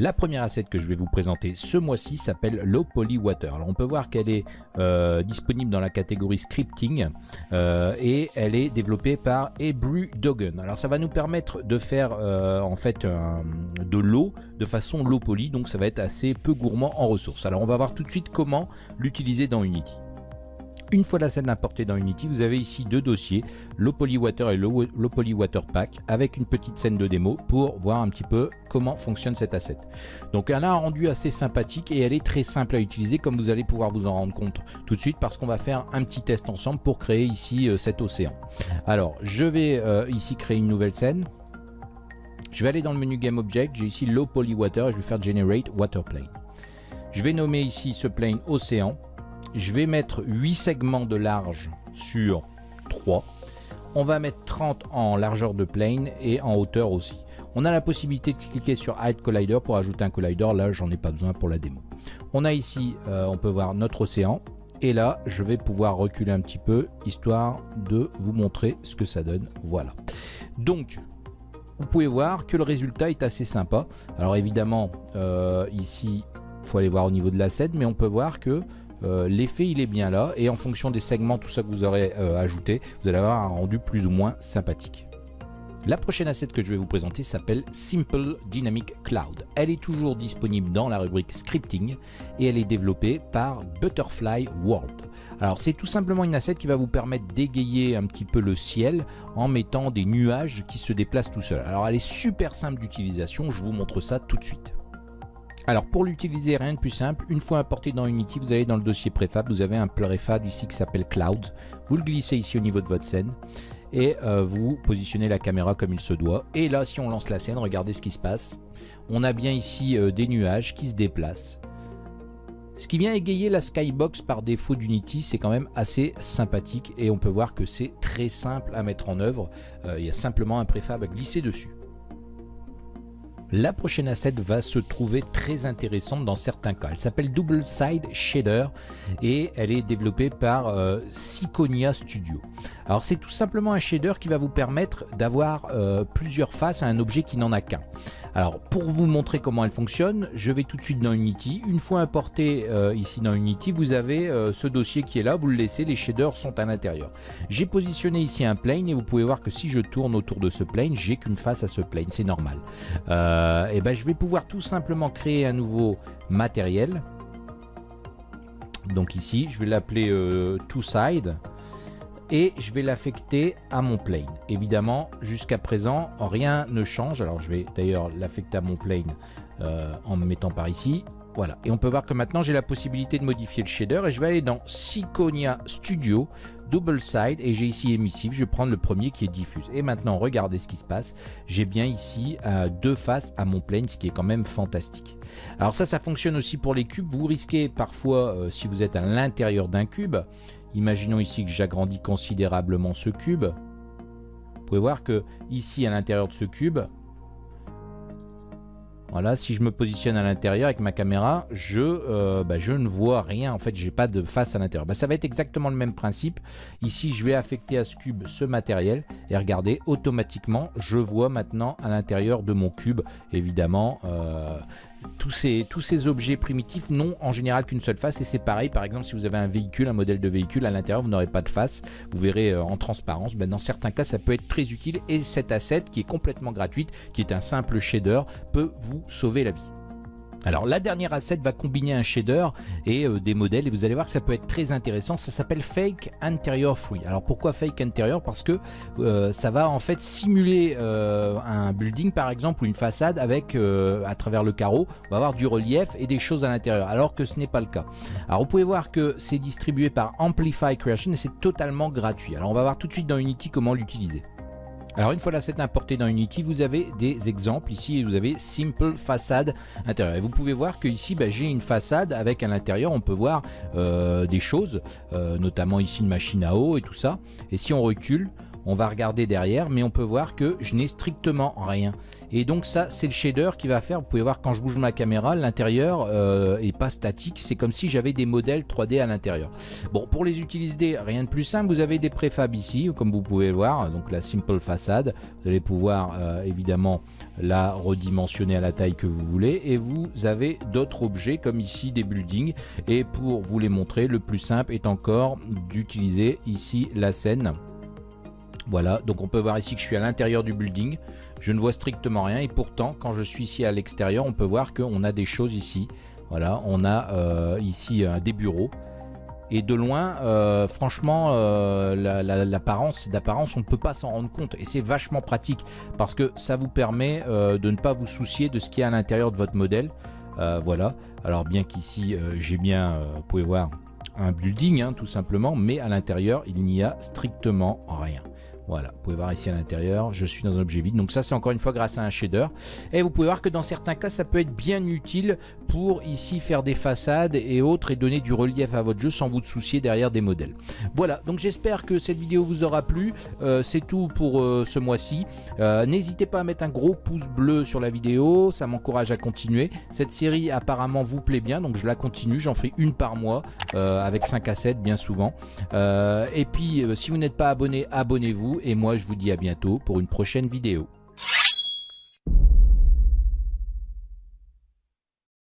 La première asset que je vais vous présenter ce mois-ci s'appelle Low Poly Water. On peut voir qu'elle est euh, disponible dans la catégorie scripting euh, et elle est développée par Ebru Dogen. Alors ça va nous permettre de faire euh, en fait de l'eau de façon low poly, donc ça va être assez peu gourmand en ressources. Alors on va voir tout de suite comment l'utiliser dans Unity. Une fois la scène importée dans Unity, vous avez ici deux dossiers, Low Poly Water et Low, Poly Water Pack, avec une petite scène de démo pour voir un petit peu comment fonctionne cet asset. Donc elle a un rendu assez sympathique et elle est très simple à utiliser comme vous allez pouvoir vous en rendre compte tout de suite parce qu'on va faire un petit test ensemble pour créer ici euh, cet océan. Alors je vais euh, ici créer une nouvelle scène. Je vais aller dans le menu Game Object, j'ai ici Low Poly Water et je vais faire Generate Water Plane. Je vais nommer ici ce plane océan je vais mettre 8 segments de large sur 3. On va mettre 30 en largeur de plane et en hauteur aussi. On a la possibilité de cliquer sur Add Collider pour ajouter un collider. Là, j'en ai pas besoin pour la démo. On a ici, euh, on peut voir notre océan. Et là, je vais pouvoir reculer un petit peu, histoire de vous montrer ce que ça donne. Voilà. Donc, vous pouvez voir que le résultat est assez sympa. Alors évidemment, euh, ici, il faut aller voir au niveau de l'asset, mais on peut voir que euh, l'effet il est bien là et en fonction des segments, tout ça que vous aurez euh, ajouté, vous allez avoir un rendu plus ou moins sympathique. La prochaine asset que je vais vous présenter s'appelle Simple Dynamic Cloud. Elle est toujours disponible dans la rubrique scripting et elle est développée par Butterfly World. Alors c'est tout simplement une asset qui va vous permettre d'égayer un petit peu le ciel en mettant des nuages qui se déplacent tout seuls. Alors elle est super simple d'utilisation, je vous montre ça tout de suite. Alors pour l'utiliser, rien de plus simple, une fois importé dans Unity, vous allez dans le dossier préfab, vous avez un préfab ici qui s'appelle Cloud. Vous le glissez ici au niveau de votre scène et euh, vous positionnez la caméra comme il se doit. Et là, si on lance la scène, regardez ce qui se passe. On a bien ici euh, des nuages qui se déplacent. Ce qui vient égayer la skybox par défaut d'Unity, c'est quand même assez sympathique et on peut voir que c'est très simple à mettre en œuvre. Euh, il y a simplement un préfab à glisser dessus. La prochaine asset va se trouver très intéressante dans certains cas. Elle s'appelle Double Side Shader et elle est développée par euh, Studio. Alors c'est tout simplement un shader qui va vous permettre d'avoir euh, plusieurs faces à un objet qui n'en a qu'un. Alors pour vous montrer comment elle fonctionne, je vais tout de suite dans Unity. Une fois importé euh, ici dans Unity, vous avez euh, ce dossier qui est là, vous le laissez, les shaders sont à l'intérieur. J'ai positionné ici un plane et vous pouvez voir que si je tourne autour de ce plane, j'ai qu'une face à ce plane, c'est normal. Euh, et ben je vais pouvoir tout simplement créer un nouveau matériel. Donc ici, je vais l'appeler two side et je vais l'affecter à mon plane. Évidemment, jusqu'à présent, rien ne change. Alors, je vais d'ailleurs l'affecter à mon plane euh, en me mettant par ici. Voilà, et on peut voir que maintenant j'ai la possibilité de modifier le shader et je vais aller dans Syconia Studio, Double Side et j'ai ici émissif, je vais prendre le premier qui est diffuse. Et maintenant regardez ce qui se passe, j'ai bien ici euh, deux faces à mon plane, ce qui est quand même fantastique. Alors ça, ça fonctionne aussi pour les cubes, vous risquez parfois, euh, si vous êtes à l'intérieur d'un cube, Imaginons ici que j'agrandis considérablement ce cube. Vous pouvez voir que ici à l'intérieur de ce cube, voilà, si je me positionne à l'intérieur avec ma caméra, je, euh, bah, je ne vois rien. En fait, j'ai pas de face à l'intérieur. Bah, ça va être exactement le même principe. Ici, je vais affecter à ce cube ce matériel. Et regardez, automatiquement, je vois maintenant à l'intérieur de mon cube, évidemment, euh, tous ces, objets primitifs n'ont en général qu'une seule face et c'est pareil par exemple si vous avez un véhicule, un modèle de véhicule à l'intérieur vous n'aurez pas de face, vous verrez euh, en transparence, ben, dans certains cas ça peut être très utile et cet asset qui est complètement gratuite, qui est un simple shader, peut vous sauver la vie. Alors la dernière asset va combiner un shader et euh, des modèles et vous allez voir que ça peut être très intéressant. Ça s'appelle Fake Interior Free. Alors pourquoi Fake Interior Parce que euh, ça va en fait simuler euh, un building par exemple ou une façade avec à travers le carreau, on va avoir du relief et des choses à l'intérieur alors que ce n'est pas le cas. Alors vous pouvez voir que c'est distribué par Amplify Creation et c'est totalement gratuit. Alors on va voir tout de suite dans Unity comment l'utiliser. Alors une fois l'asset importé dans Unity, vous avez des exemples ici, vous avez Simple Façade intérieure. Et vous pouvez voir que ici, bah, j'ai une façade avec à l'intérieur, on peut voir euh, des choses, euh, notamment ici une machine à eau et tout ça. Et si on recule, on va regarder derrière, mais on peut voir que je n'ai strictement rien. Et donc ça, c'est le shader qui va faire, vous pouvez voir quand je bouge ma caméra, l'intérieur euh, est pas statique, c'est comme si j'avais des modèles 3D à l'intérieur. Bon, pour les utiliser, rien de plus simple, vous avez des préfabs ici, comme vous pouvez le voir, donc la simple façade, vous allez pouvoir euh, évidemment la redimensionner à la taille que vous voulez, et vous avez d'autres objets comme ici des buildings, et pour vous les montrer, le plus simple est encore d'utiliser ici la scène voilà, donc on peut voir ici que je suis à l'intérieur du building. Je ne vois strictement rien et pourtant, quand je suis ici à l'extérieur, on peut voir qu'on a des choses ici. Voilà, on a euh, ici euh, des bureaux. Et de loin, euh, franchement, l'apparence, d'apparence, on ne peut pas s'en rendre compte. Et c'est vachement pratique parce que ça vous permet de ne pas vous soucier de ce qui est à l'intérieur de votre modèle. voilà. Alors bien qu'ici, j'ai bien, vous pouvez voir, un building, hein, tout simplement. Mais à l'intérieur, il n'y a strictement rien. Voilà, vous pouvez voir ici à l'intérieur, je suis dans un objet vide. Donc ça, c'est encore une fois grâce à un shader. Et vous pouvez voir que dans certains cas, ça peut être bien utile pour ici faire des façades et autres et donner du relief à votre jeu sans vous soucier derrière des modèles. Voilà, donc j'espère que cette vidéo vous aura plu. Euh, c'est tout pour euh, ce mois-ci. Euh, n'hésitez pas à mettre un gros pouce bleu sur la vidéo, ça m'encourage à continuer. Cette série apparemment vous plaît bien, donc je la continue. J'en fais une par mois avec 5 à 7 bien souvent. et puis, si vous n'êtes pas abonné, abonnez-vous et moi je vous dis à bientôt pour une prochaine vidéo.